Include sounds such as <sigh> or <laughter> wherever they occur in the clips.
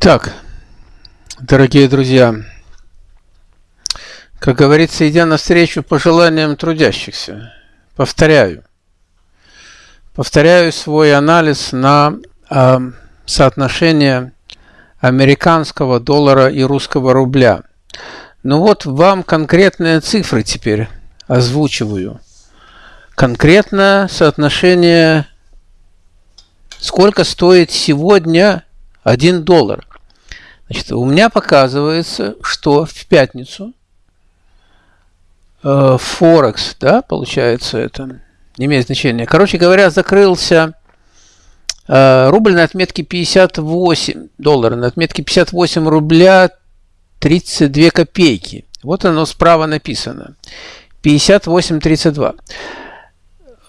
Так, дорогие друзья, как говорится, идя навстречу пожеланиям трудящихся, повторяю, повторяю свой анализ на э, соотношение американского доллара и русского рубля. Ну вот вам конкретные цифры теперь озвучиваю. Конкретное соотношение, сколько стоит сегодня 1 доллар. Значит, у меня показывается, что в пятницу э, Форекс, да, получается это, не имеет значения. Короче говоря, закрылся э, рубль на отметке 58 долларов, на отметке 58 рубля 32 копейки. Вот оно справа написано. 58.32.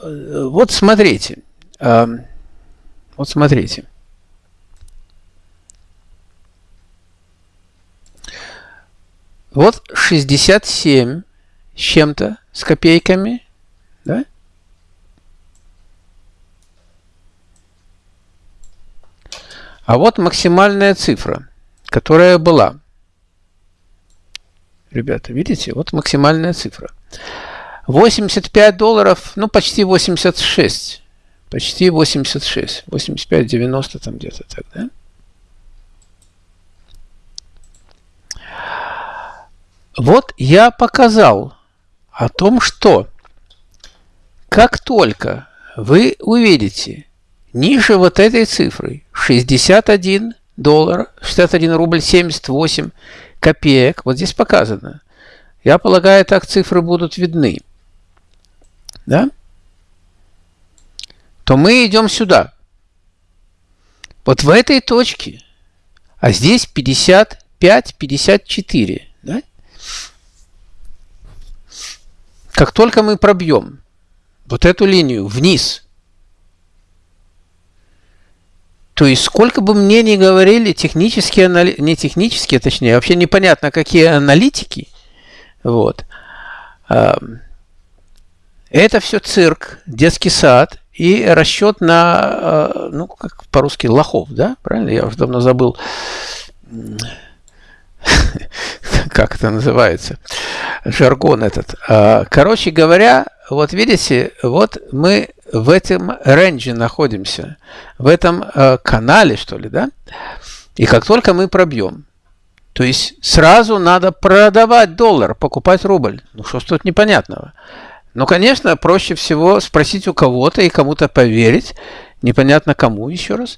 Э, вот смотрите. Вот смотрите. Вот 67 с чем-то, с копейками, да? А вот максимальная цифра, которая была. Ребята, видите? Вот максимальная цифра. 85 долларов, ну почти 86. Почти 86. 85-90 там где-то так, да? Вот я показал о том, что как только вы увидите ниже вот этой цифры 61 доллар, 61 рубль 78 копеек, вот здесь показано, я полагаю, так цифры будут видны, да? то мы идем сюда. Вот в этой точке, а здесь 55-54, да? Как только мы пробьем вот эту линию вниз, то есть сколько бы мне ни говорили технические, не технические, точнее, вообще непонятно какие аналитики, вот, это все цирк, детский сад и расчет на, ну, как по-русски, лохов, да, правильно? Я уже давно забыл, как это называется, жаргон этот. А, короче говоря, вот видите, вот мы в этом рейнже находимся, в этом э, канале, что ли, да? И как только мы пробьем, то есть сразу надо продавать доллар, покупать рубль. Ну что ж тут непонятного? Ну, конечно, проще всего спросить у кого-то и кому-то поверить. Непонятно кому еще раз.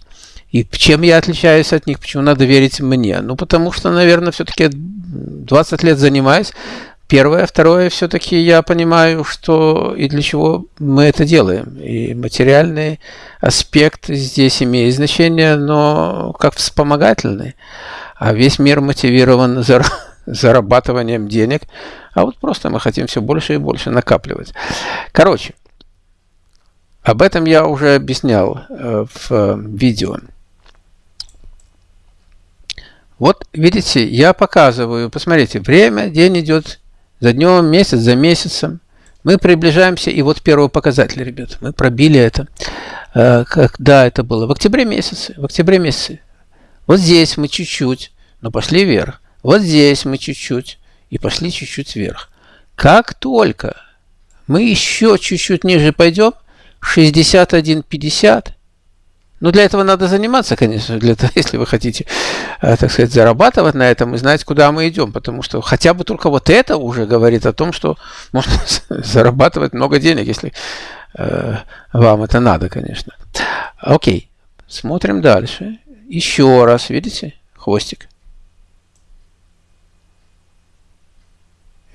И чем я отличаюсь от них, почему надо верить мне? Ну, потому что, наверное, все-таки 20 лет занимаюсь. Первое. Второе, все-таки я понимаю, что и для чего мы это делаем. И материальный аспект здесь имеет значение, но как вспомогательный. А весь мир мотивирован <laughs> зар зарабатыванием денег. А вот просто мы хотим все больше и больше накапливать. Короче, об этом я уже объяснял э, в э, видео. Вот видите, я показываю, посмотрите, время, день идет за днем, месяц за месяцем. Мы приближаемся, и вот первый показатель, ребят, мы пробили это. Э, когда это было? В октябре месяце. В октябре месяце. Вот здесь мы чуть-чуть, но пошли вверх. Вот здесь мы чуть-чуть, и пошли чуть-чуть вверх. Как только мы еще чуть-чуть ниже пойдем, 61,50, ну, для этого надо заниматься, конечно, для того, <laughs> если вы хотите, э, так сказать, зарабатывать на этом и знать, куда мы идем. Потому что хотя бы только вот это уже говорит о том, что <laughs> можно <laughs> зарабатывать много денег, если э, вам это надо, конечно. Окей, смотрим дальше. Еще раз, видите, хвостик.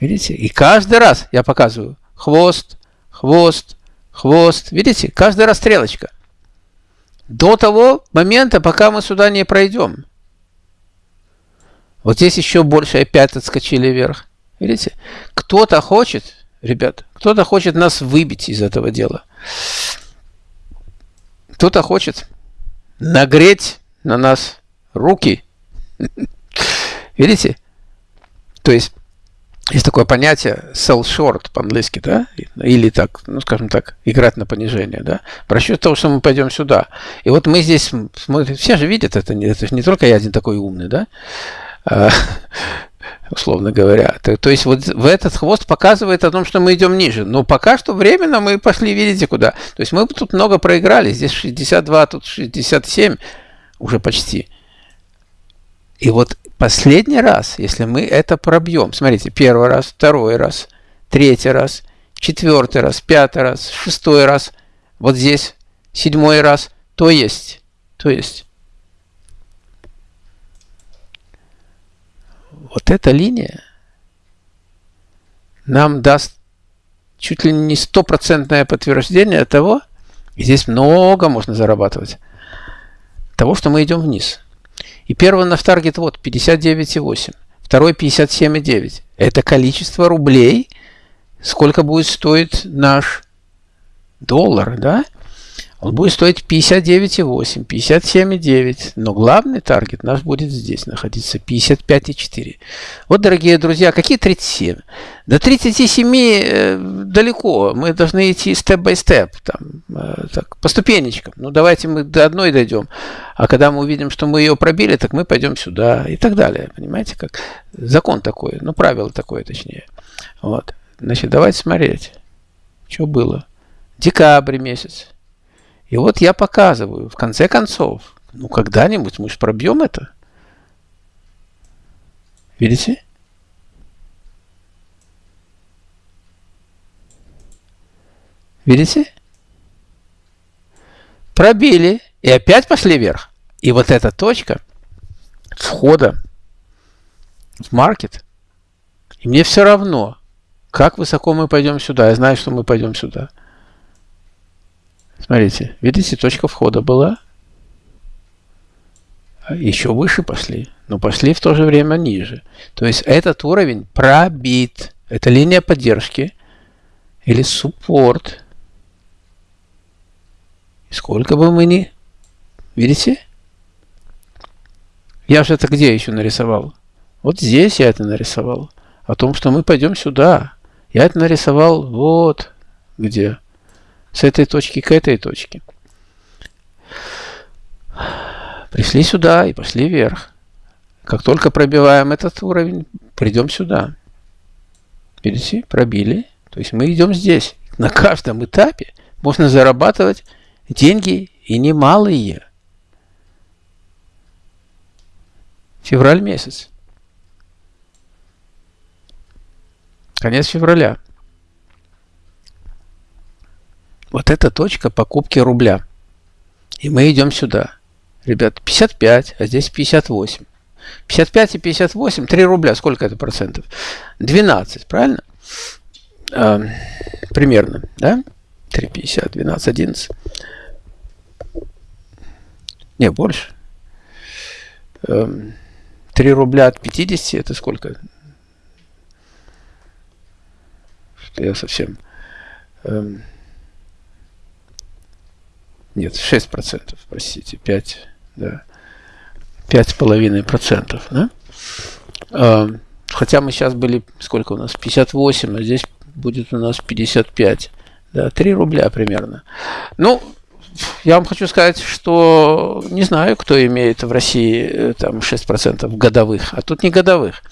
Видите? И каждый раз я показываю хвост, хвост, хвост. Видите? Каждый раз стрелочка до того момента, пока мы сюда не пройдем. Вот здесь еще больше опять отскочили вверх. Видите? Кто-то хочет, ребят, кто-то хочет нас выбить из этого дела. Кто-то хочет нагреть на нас руки. <laughs> Видите? То есть есть такое понятие sell short по-английски, да, или так, ну, скажем так, играть на понижение, да, в расчете того, что мы пойдем сюда. И вот мы здесь смотрим, все же видят это, это же не только я один такой умный, да, а, <laughs> условно говоря. То, то есть вот в этот хвост показывает о том, что мы идем ниже. Но пока что временно мы пошли, видите, куда. То есть мы тут много проиграли. Здесь 62, тут 67 уже почти. И вот последний раз, если мы это пробьем, смотрите, первый раз, второй раз, третий раз, четвертый раз, пятый раз, шестой раз, вот здесь, седьмой раз, то есть, то есть, вот эта линия нам даст чуть ли не стопроцентное подтверждение того, и здесь много можно зарабатывать, того, что мы идем вниз. И первый наш таргет вот 59,8. Второй 57,9. Это количество рублей, сколько будет стоить наш доллар, да? Он будет стоить 59,8, 57,9. Но главный таргет наш будет здесь находиться, 55,4. Вот, дорогие друзья, какие 37? До 37 э, далеко. Мы должны идти степ-бай-степ, э, по ступенечкам. Ну, давайте мы до одной дойдем. А когда мы увидим, что мы ее пробили, так мы пойдем сюда и так далее. Понимаете, как закон такой, ну, правило такое, точнее. Вот. Значит, давайте смотреть, что было. Декабрь месяц. И вот я показываю, в конце концов, ну когда-нибудь мы же пробьем это. Видите? Видите? Пробили и опять пошли вверх. И вот эта точка входа в маркет, и мне все равно, как высоко мы пойдем сюда. Я знаю, что мы пойдем сюда. Смотрите, видите, точка входа была. А еще выше пошли, но пошли в то же время ниже. То есть этот уровень пробит. Это линия поддержки или суппорт. Сколько бы мы ни... Видите? Я же это где еще нарисовал? Вот здесь я это нарисовал. О том, что мы пойдем сюда. Я это нарисовал вот где с этой точки к этой точке. Пришли сюда и пошли вверх. Как только пробиваем этот уровень, придем сюда. Видите, пробили. То есть мы идем здесь. На каждом этапе можно зарабатывать деньги и немалые. Февраль месяц. Конец февраля. Вот эта точка покупки рубля. И мы идем сюда. Ребят, 55, а здесь 58. 55 и 58, 3 рубля, сколько это процентов? 12, правильно? А, примерно, да? 3,50, 12, 11. Не, больше. 3 эм, рубля от 50, это сколько? Что я совсем... Нет, 6%, простите, 5, да, 5,5%, да? А, хотя мы сейчас были, сколько у нас, 58, а здесь будет у нас 55, да, 3 рубля примерно. Ну, я вам хочу сказать, что не знаю, кто имеет в России э, там 6% годовых, а тут не годовых.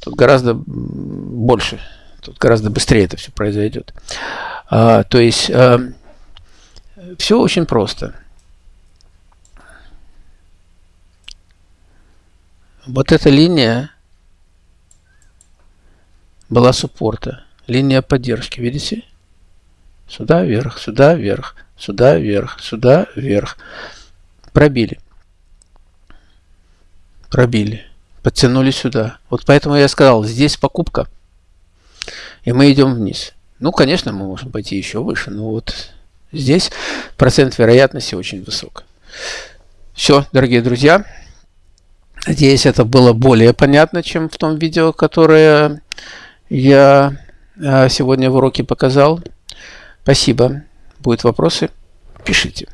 Тут гораздо больше, тут гораздо быстрее это все произойдет. А, то есть а, все очень просто. Вот эта линия была суппорта. Линия поддержки, видите? Сюда вверх, сюда вверх, сюда вверх, сюда вверх. Пробили. Пробили. Подтянули сюда. Вот поэтому я сказал, здесь покупка. И мы идем вниз. Ну, конечно, мы можем пойти еще выше, но вот Здесь процент вероятности очень высок. Все, дорогие друзья. Надеюсь, это было более понятно, чем в том видео, которое я а, сегодня в уроке показал. Спасибо. Будут вопросы? Пишите.